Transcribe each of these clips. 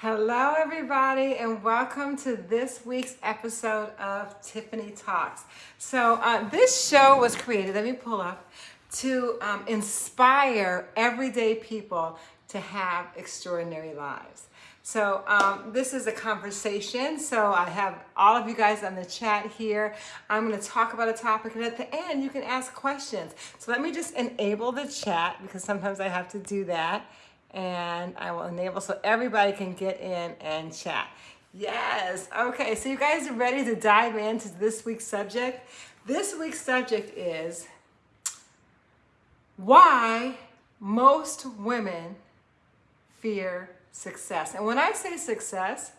Hello, everybody, and welcome to this week's episode of Tiffany Talks. So, uh, this show was created, let me pull up, to um, inspire everyday people to have extraordinary lives. So, um, this is a conversation. So, I have all of you guys on the chat here. I'm going to talk about a topic, and at the end, you can ask questions. So, let me just enable the chat because sometimes I have to do that and I will enable so everybody can get in and chat. Yes. Okay. So you guys are ready to dive into this week's subject. This week's subject is why most women fear success. And when I say success,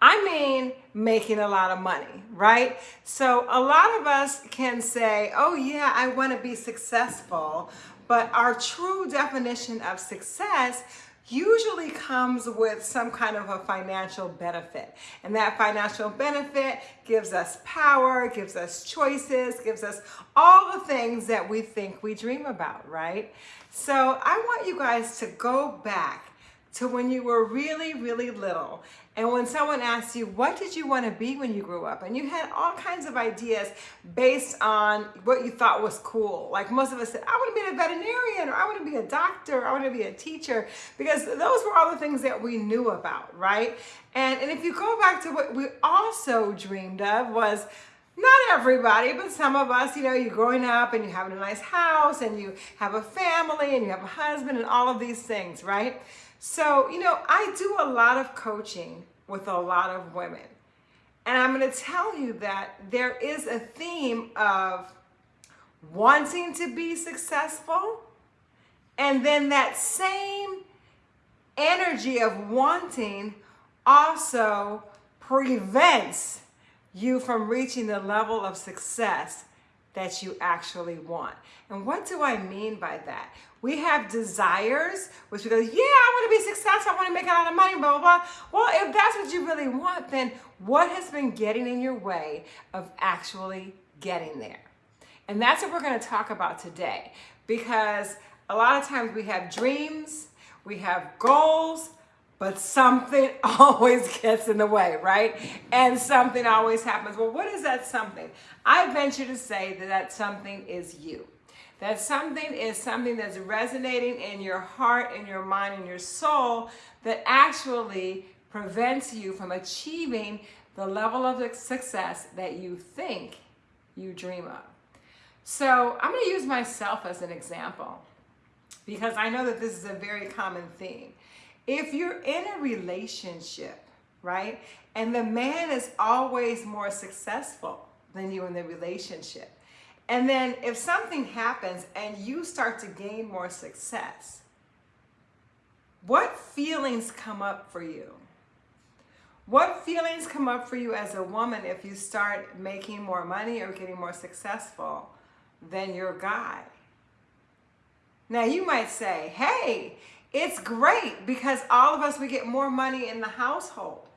I mean making a lot of money, right? So a lot of us can say, oh yeah, I want to be successful, but our true definition of success usually comes with some kind of a financial benefit. And that financial benefit gives us power, gives us choices, gives us all the things that we think we dream about, right? So I want you guys to go back to when you were really, really little. And when someone asked you, what did you want to be when you grew up? And you had all kinds of ideas based on what you thought was cool. Like most of us said, I want to be a veterinarian, or I want to be a doctor, or I want to be a teacher, because those were all the things that we knew about, right? And, and if you go back to what we also dreamed of was, not everybody, but some of us, you know, you're growing up and you're having a nice house and you have a family and you have a husband and all of these things, right? So, you know, I do a lot of coaching with a lot of women. And I'm going to tell you that there is a theme of wanting to be successful. And then that same energy of wanting also prevents you from reaching the level of success that you actually want. And what do I mean by that? We have desires, which we go, yeah, I want to be successful, I want to make a lot of money, blah, blah, blah. Well, if that's what you really want, then what has been getting in your way of actually getting there? And that's what we're going to talk about today. Because a lot of times we have dreams, we have goals, but something always gets in the way, right? And something always happens. Well, what is that something? I venture to say that that something is you. That something is something that's resonating in your heart, in your mind, in your soul that actually prevents you from achieving the level of success that you think you dream of. So I'm going to use myself as an example because I know that this is a very common theme. If you're in a relationship, right, and the man is always more successful than you in the relationship, and then if something happens and you start to gain more success, what feelings come up for you? What feelings come up for you as a woman if you start making more money or getting more successful than your guy? Now you might say, hey, it's great because all of us, we get more money in the household.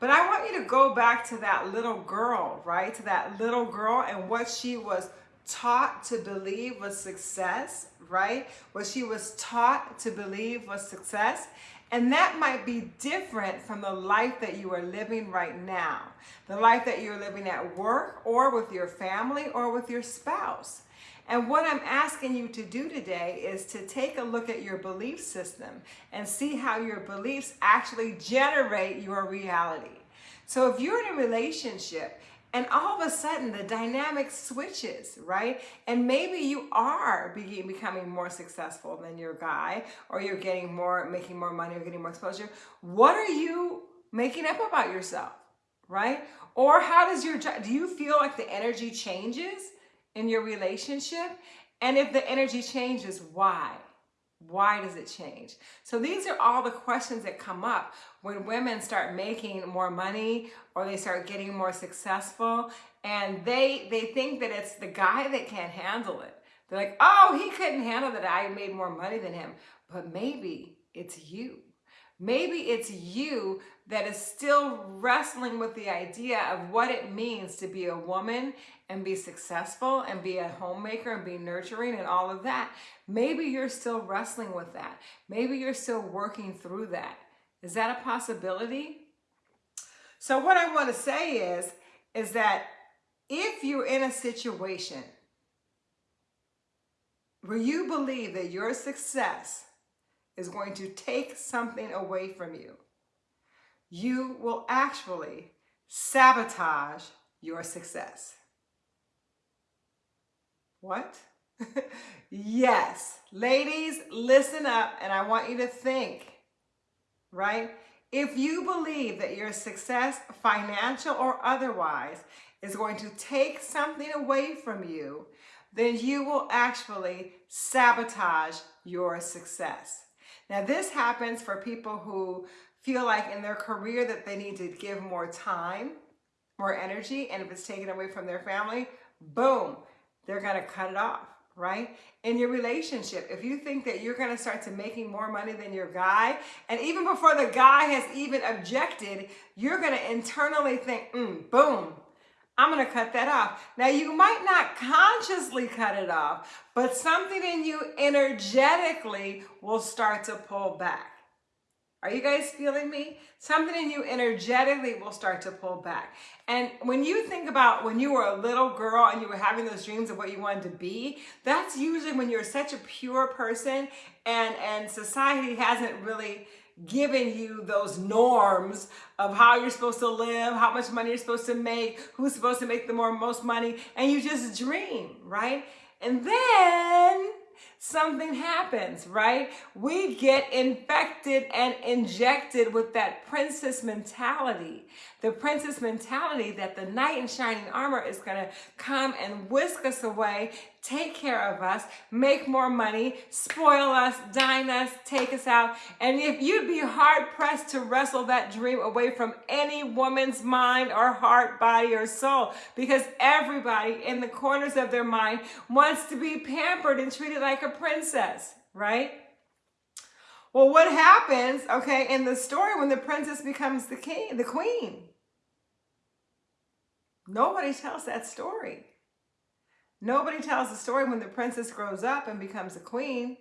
But I want you to go back to that little girl, right? To that little girl and what she was taught to believe was success, right? What she was taught to believe was success. And that might be different from the life that you are living right now. The life that you're living at work or with your family or with your spouse. And what I'm asking you to do today is to take a look at your belief system and see how your beliefs actually generate your reality. So if you're in a relationship and all of a sudden the dynamic switches, right? And maybe you are becoming more successful than your guy, or you're getting more, making more money, or getting more exposure. What are you making up about yourself, right? Or how does your, do you feel like the energy changes in your relationship? And if the energy changes, why? Why does it change? So these are all the questions that come up when women start making more money or they start getting more successful and they they think that it's the guy that can't handle it. They're like, "Oh, he couldn't handle that I made more money than him." But maybe it's you. Maybe it's you that is still wrestling with the idea of what it means to be a woman and be successful and be a homemaker and be nurturing and all of that. Maybe you're still wrestling with that. Maybe you're still working through that. Is that a possibility? So what I want to say is, is that if you're in a situation where you believe that your success is going to take something away from you, you will actually sabotage your success. What? yes. Ladies, listen up and I want you to think, right? If you believe that your success, financial or otherwise, is going to take something away from you, then you will actually sabotage your success. Now, this happens for people who feel like in their career that they need to give more time, more energy, and if it's taken away from their family, boom, they're to cut it off right? In your relationship, if you think that you're to start to making more money than your guy, and even before the guy has even objected, you're to internally think, mm, boom, I'm going to cut that off. Now, you might not consciously cut it off, but something in you energetically will start to pull back. Are you guys feeling me? Something in you energetically will start to pull back. And when you think about when you were a little girl and you were having those dreams of what you wanted to be, that's usually when you're such a pure person and, and society hasn't really given you those norms of how you're supposed to live, how much money you're supposed to make, who's supposed to make the more most money, and you just dream, right? And then something happens, right? We get infected and injected with that princess mentality. The princess mentality that the knight in shining armor is going to come and whisk us away take care of us, make more money, spoil us, dine us, take us out. And if you'd be hard pressed to wrestle that dream away from any woman's mind or heart, body, or soul, because everybody in the corners of their mind wants to be pampered and treated like a princess, right? Well, what happens, okay, in the story when the princess becomes the king, the queen? Nobody tells that story. Nobody tells the story when the princess grows up and becomes a queen.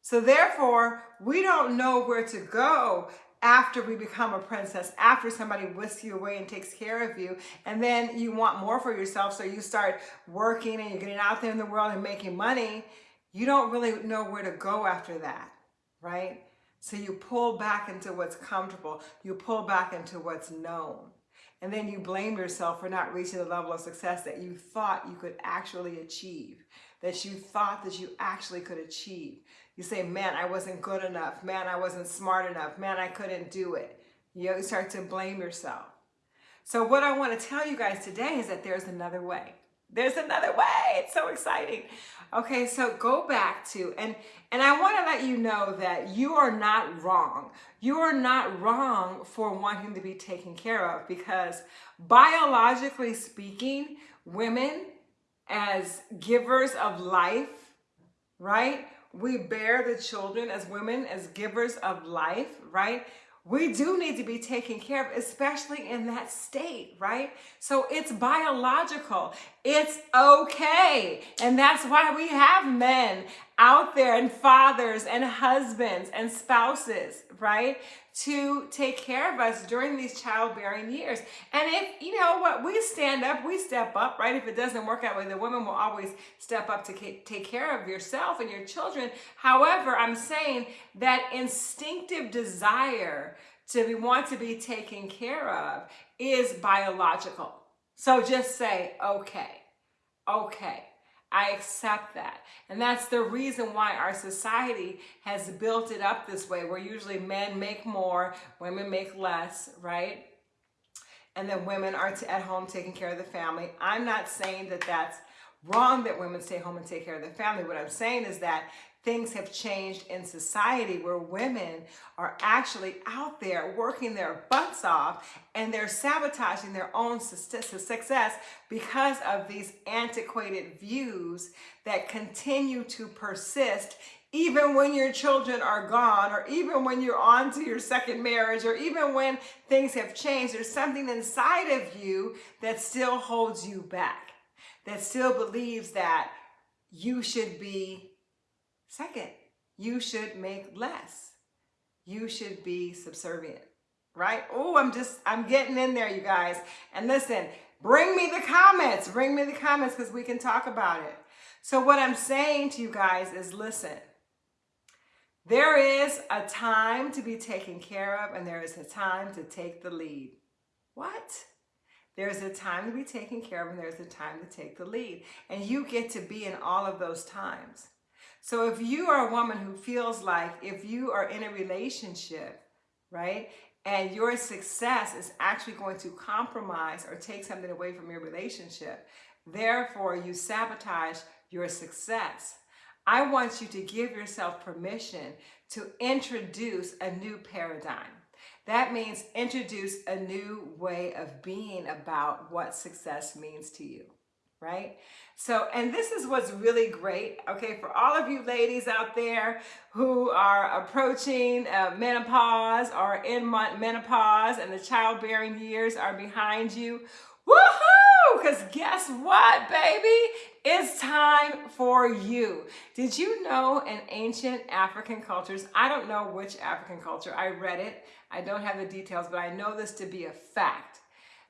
So therefore, we don't know where to go after we become a princess, after somebody whisks you away and takes care of you, and then you want more for yourself, so you start working and you're getting out there in the world and making money, you don't really know where to go after that, right? So you pull back into what's comfortable. You pull back into what's known. And then you blame yourself for not reaching the level of success that you thought you could actually achieve, that you thought that you actually could achieve. You say, man, I wasn't good enough. Man, I wasn't smart enough. Man, I couldn't do it. You start to blame yourself. So what I want to tell you guys today is that there's another way. There's another way. It's so exciting. Okay, so go back to, and, and I want to let you know that you are not wrong. You are not wrong for wanting to be taken care of because biologically speaking, women as givers of life, right? We bear the children as women, as givers of life, right? We do need to be taken care of, especially in that state, right? So it's biological. It's okay. And that's why we have men out there and fathers and husbands and spouses, right? To take care of us during these childbearing years. And if, you know what, we stand up, we step up, right? If it doesn't work out, with the women will always step up to take care of yourself and your children. However, I'm saying that instinctive desire to be, want to be taken care of is biological. So just say, okay, okay. I accept that. And that's the reason why our society has built it up this way, where usually men make more, women make less, right? And then women are at home taking care of the family. I'm not saying that that's wrong that women stay home and take care of the family. What I'm saying is that things have changed in society where women are actually out there working their butts off and they're sabotaging their own success because of these antiquated views that continue to persist even when your children are gone or even when you're on to your second marriage or even when things have changed, there's something inside of you that still holds you back, that still believes that you should be Second, you should make less. you should be subservient, right? Oh, I'm just, I'm getting in there, you guys. And listen, bring me the comments, bring me the comments because we can talk about it. So what I'm saying to you guys is listen, there is a time to be taken care of and there is a time to take the lead. What? There's a time to be taken care of and there's a time to take the lead. And you get to be in all of those times. So if you are a woman who feels like if you are in a relationship, right, and your success is actually going to compromise or take something away from your relationship, therefore you sabotage your success. I want you to give yourself permission to introduce a new paradigm. That means introduce a new way of being about what success means to you, right? So, and this is what's really great, okay, for all of you ladies out there who are approaching uh, menopause or in menopause and the childbearing years are behind you. Woohoo! Because guess what, baby? It's time for you. Did you know in ancient African cultures, I don't know which African culture, I read it, I don't have the details, but I know this to be a fact,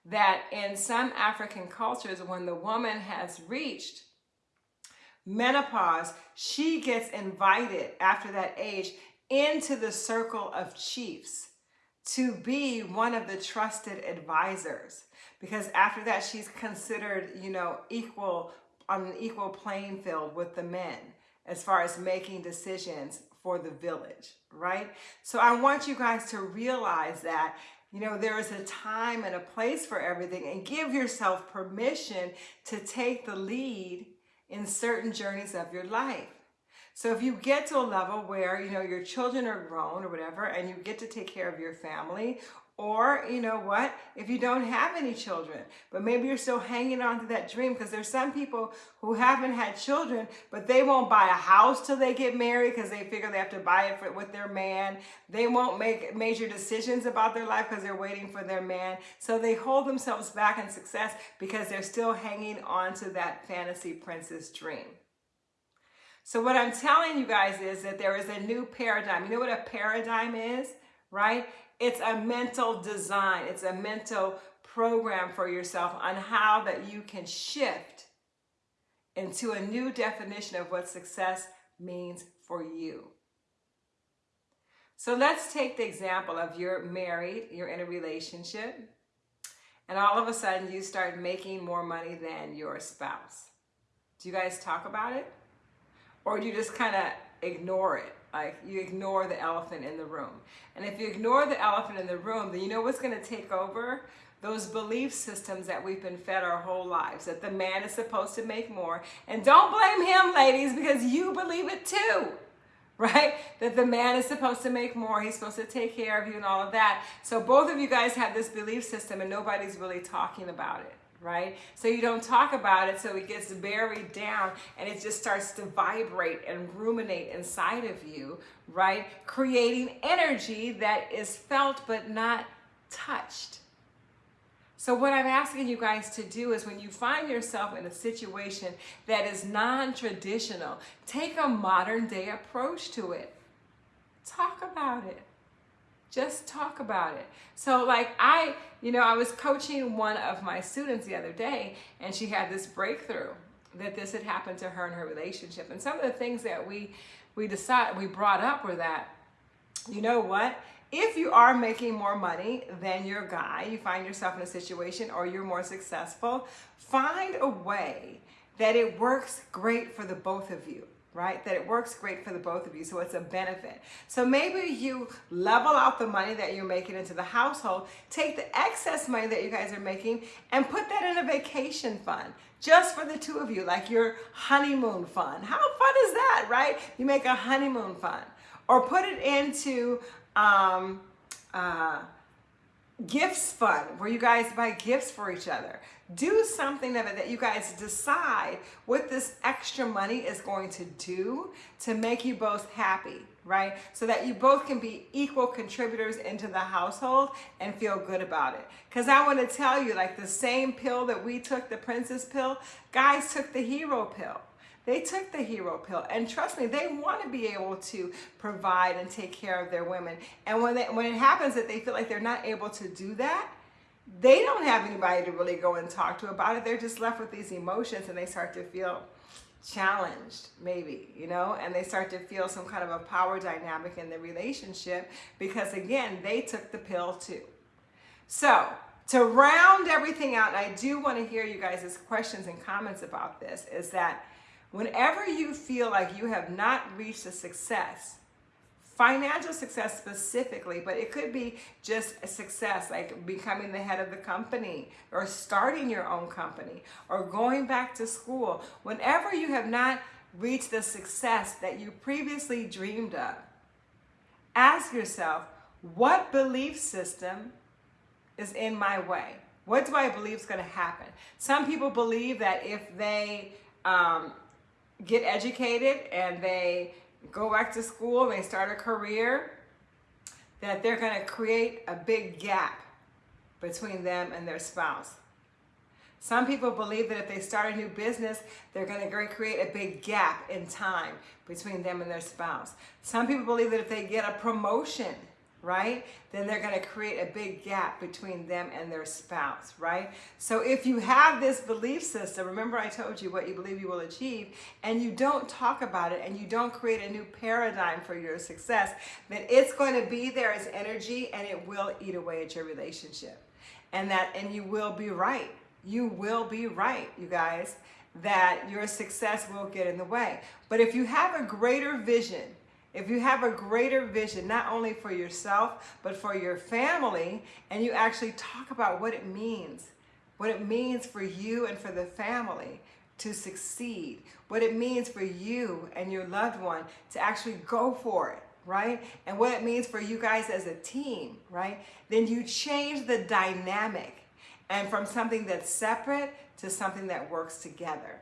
that in some African cultures, when the woman has reached menopause, she gets invited after that age into the circle of chiefs to be one of the trusted advisors because after that she's considered you know equal on an equal playing field with the men as far as making decisions for the village, right? So I want you guys to realize that, you know, there is a time and a place for everything and give yourself permission to take the lead in certain journeys of your life. So if you get to a level where, you know, your children are grown or whatever, and you get to take care of your family, or, you know what, if you don't have any children, but maybe you're still hanging on to that dream because there's some people who haven't had children, but they won't buy a house till they get married because they figure they have to buy it for, with their man. They won't make major decisions about their life because they're waiting for their man. So they hold themselves back in success because they're still hanging on to that fantasy princess dream. So what I'm telling you guys is that there is a new paradigm. You know what a paradigm is, right? It's a mental design. It's a mental program for yourself on how that you can shift into a new definition of what success means for you. So let's take the example of you're married, you're in a relationship, and all of a sudden you start making more money than your spouse. Do you guys talk about it? Or do you just kind of ignore it? Like you ignore the elephant in the room. And if you ignore the elephant in the room, then you know what's going to take over? Those belief systems that we've been fed our whole lives, that the man is supposed to make more. And don't blame him, ladies, because you believe it too, right? That the man is supposed to make more, he's supposed to take care of you and all of that. So both of you guys have this belief system and nobody's really talking about it right? So you don't talk about it, so it gets buried down and it just starts to vibrate and ruminate inside of you, right? Creating energy that is felt but not touched. So what I'm asking you guys to do is when you find yourself in a situation that is non-traditional, take a modern day approach to it. Talk about it. Just talk about it. So like I, you know, I was coaching one of my students the other day and she had this breakthrough that this had happened to her in her relationship. And some of the things that we we decided we brought up were that, you know what? If you are making more money than your guy, you find yourself in a situation or you're more successful, find a way that it works great for the both of you right? That it works great for the both of you, so it's a benefit. So maybe you level out the money that you're making into the household, take the excess money that you guys are making and put that in a vacation fund just for the two of you, like your honeymoon fund. How fun is that, right? You make a honeymoon fund or put it into um, uh, gifts fund where you guys buy gifts for each other. Do something of it that you guys decide what this extra money is going to do to make you both happy, right? So that you both can be equal contributors into the household and feel good about it. Because I want to tell you, like the same pill that we took, the princess pill, guys took the hero pill They took the hero pill, and trust me, they want to be able to provide and take care of their women. And when they, when it happens that they feel like they're not able to do that, they don't have anybody to really go and talk to about it. They're just left with these emotions, and they start to feel challenged maybe you know and they start to feel some kind of a power dynamic in the relationship because again they took the pill too so to round everything out i do want to hear you guys' questions and comments about this is that whenever you feel like you have not reached a success financial success specifically, but it could be just a success like becoming the head of the company or starting your own company or going back to school. Whenever you have not reached the success that you previously dreamed of, ask yourself, what belief system is in my way? What do I believe is going to happen? Some people believe that if they um, get educated and they go back to school, and they start a career, that they're going to create a big gap between them and their spouse. Some people believe that if they start a new business, they're going to create a big gap in time between them and their spouse. Some people believe that if they get a promotion, right? Then they're going to create a big gap between them and their spouse, right? So if you have this belief system, remember I told you what you believe you will achieve, and you don't talk about it and you don't create a new paradigm for your success, then it's going to be there as energy and it will eat away at your relationship. And that and you will be right. You will be right, you guys, that your success will get in the way. But if you have a greater vision, if you have a greater vision, not only for yourself, but for your family, and you actually talk about what it means, what it means for you and for the family to succeed, what it means for you and your loved one to actually go for it, right? And what it means for you guys as a team, right? Then you change the dynamic and from something that's separate to something that works together.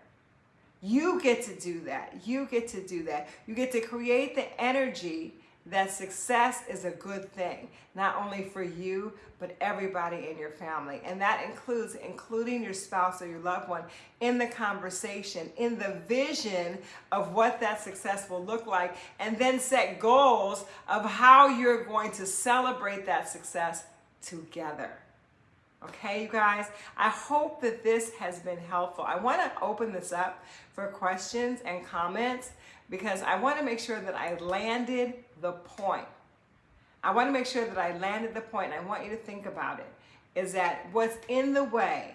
You get to do that. You get to do that. You get to create the energy that success is a good thing, not only for you, but everybody in your family. And that includes including your spouse or your loved one in the conversation, in the vision of what that success will look like, and then set goals of how you're going to celebrate that success together. Okay, you guys, I hope that this has been helpful. I want to open this up for questions and comments because I want to make sure that I landed the point. I want to make sure that I landed the point. I want you to think about it. Is that what's in the way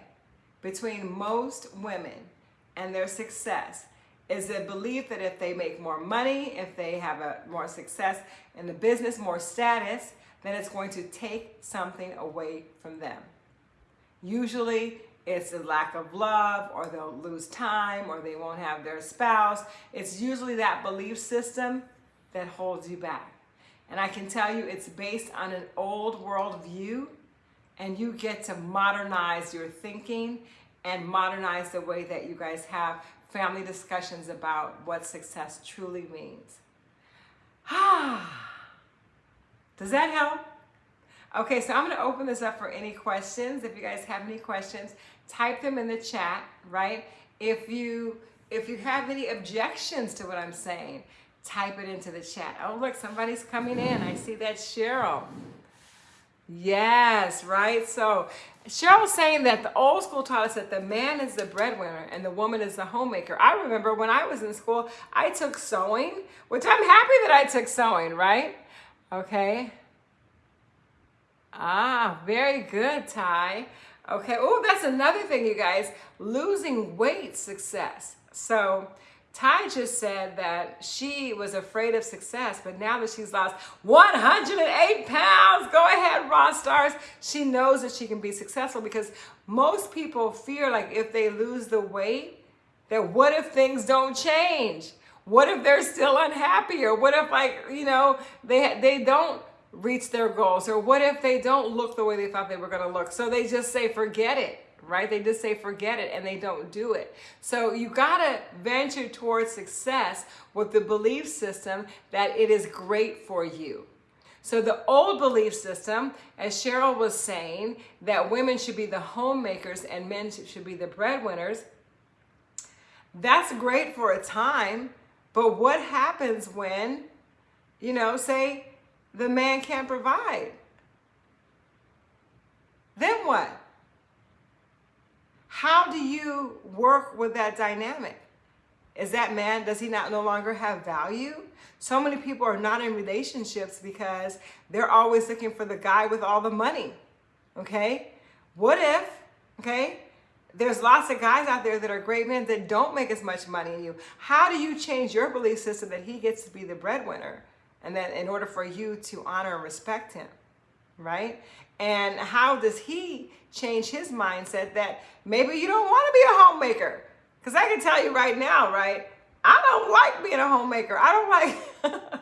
between most women and their success is the belief that if they make more money, if they have a more success in the business, more status, then it's going to take something away from them. Usually it's a lack of love or they'll lose time or they won't have their spouse. It's usually that belief system that holds you back. And I can tell you it's based on an old world view and you get to modernize your thinking and modernize the way that you guys have family discussions about what success truly means. Ah, does that help? Okay, so I'm gonna open this up for any questions. If you guys have any questions, type them in the chat, right? If you if you have any objections to what I'm saying, type it into the chat. Oh, look, somebody's coming in. I see that Cheryl. Yes, right? So Cheryl's saying that the old school taught us that the man is the breadwinner and the woman is the homemaker. I remember when I was in school, I took sewing, which I'm happy that I took sewing, right? Okay. Ah, very good, Ty. Okay, oh, that's another thing, you guys. Losing weight success. So Ty just said that she was afraid of success, but now that she's lost 108 pounds, go ahead, Raw Stars. She knows that she can be successful because most people fear like if they lose the weight, that what if things don't change? What if they're still unhappy? Or what if like, you know, they, they don't reach their goals? Or what if they don't look the way they thought they were going to look? So they just say, forget it, right? They just say, forget it, and they don't do it. So you got to venture towards success with the belief system that it is great for you. So the old belief system, as Cheryl was saying, that women should be the homemakers and men should be the breadwinners, That's great for a time, but what happens when, you know, say the man can't provide? Then what? How do you work with that dynamic? Is that man, does he not no longer have value? So many people are not in relationships because they're always looking for the guy with all the money. Okay? What if, okay, there's lots of guys out there that are great men that don't make as much money as you. How do you change your belief system that he gets to be the breadwinner? And then in order for you to honor and respect him, right? And how does he change his mindset that maybe you don't want to be a homemaker? Because I can tell you right now, right? I don't like being a homemaker. I don't like.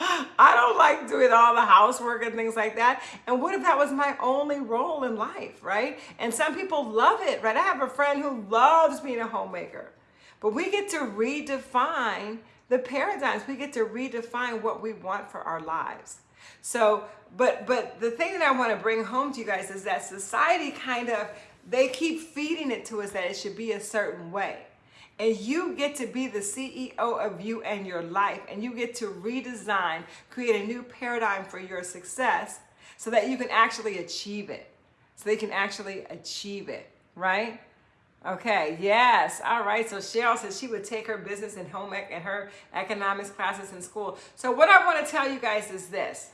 I don't like doing all the housework and things like that. And what if that was my only role in life, right? And some people love it, right? I have a friend who loves being a homemaker. But we get to redefine the paradigms. We get to redefine what we want for our lives. So, but but the thing that I want to bring home to you guys is that society kind of they keep feeding it to us that it should be a certain way. And you get to be the CEO of you and your life, and you get to redesign, create a new paradigm for your success so that you can actually achieve it. So they can actually achieve it, right? Okay, yes. All right. So Cheryl says she would take her business and home ec and her economics classes in school. So what I want to tell you guys is this.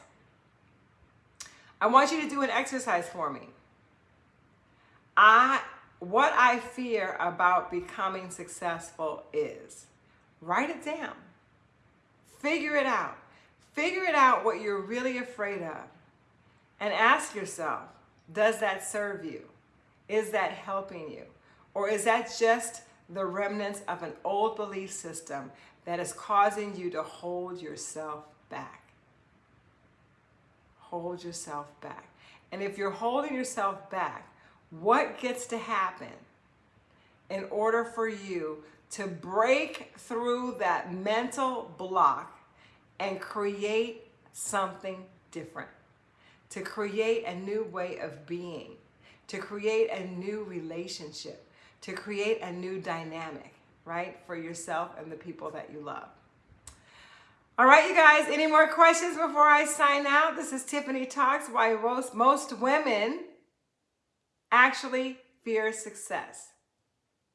I want you to do an exercise for me. I what I fear about becoming successful is write it down. Figure it out. Figure it out what you're really afraid of. And ask yourself, does that serve you? Is that helping you? Or is that just the remnants of an old belief system that is causing you to hold yourself back? Hold yourself back. And if you're holding yourself back, what gets to happen in order for you to break through that mental block and create something different, to create a new way of being, to create a new relationship, to create a new dynamic, right, for yourself and the people that you love. All right, you guys, any more questions before I sign out? This is Tiffany Talks, why most, most women actually fear success.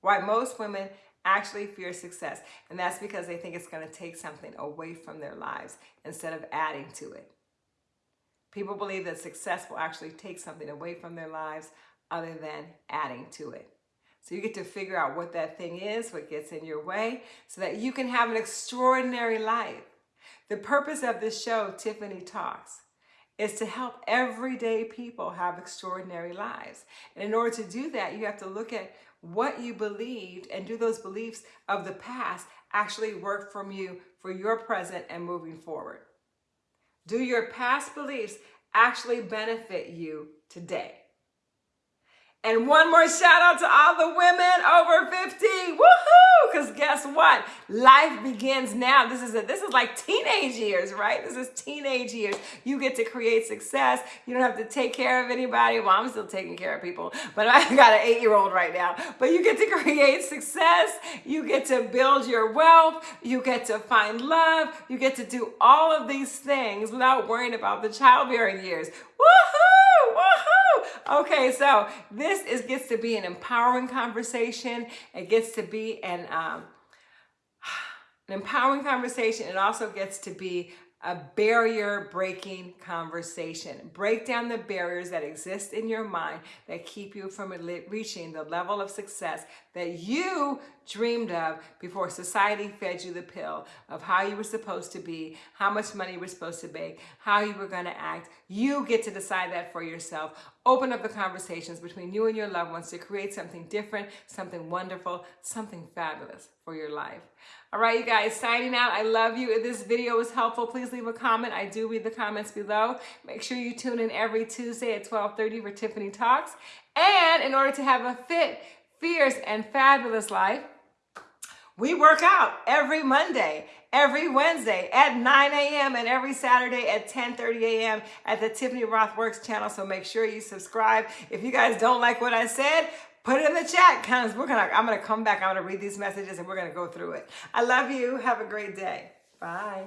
Why most women actually fear success. And that's because they think it's going to take something away from their lives instead of adding to it. People believe that success will actually take something away from their lives other than adding to it. So you get to figure out what that thing is, what gets in your way, so that you can have an extraordinary life. The purpose of this show, Tiffany Talks, is to help everyday people have extraordinary lives. And in order to do that, you have to look at what you believed and do those beliefs of the past actually work from you for your present and moving forward. Do your past beliefs actually benefit you today? And one more shout out to all the women over 50. Woohoo! Because guess what? Life begins now. This is a, this is like teenage years, right? This is teenage years. You get to create success. You don't have to take care of anybody. Well, I'm still taking care of people, but I got an eight-year-old right now. But you get to create success. You get to build your wealth. You get to find love. You get to do all of these things without worrying about the childbearing years. Woohoo! Okay, so this is gets to be an empowering conversation. It gets to be an um, an empowering conversation. It also gets to be a barrier breaking conversation. Break down the barriers that exist in your mind that keep you from reaching the level of success that you dreamed of before society fed you the pill of how you were supposed to be, how much money you were supposed to make, how you were going to act. You get to decide that for yourself. Open up the conversations between you and your loved ones to create something different, something wonderful, something fabulous for your life. All right, you guys, signing out. I love you. If this video was helpful, please leave a comment. I do read the comments below. Make sure you tune in every Tuesday at 1230 for Tiffany Talks. And in order to have a fit, fierce, and fabulous life, we work out every Monday, every Wednesday at 9 a.m. and every Saturday at 10:30 a.m. at the Tiffany Roth Works channel. So make sure you subscribe. If you guys don't like what I said, put it in the chat because we're gonna I'm gonna come back. I'm gonna read these messages and we're gonna go through it. I love you. Have a great day. Bye.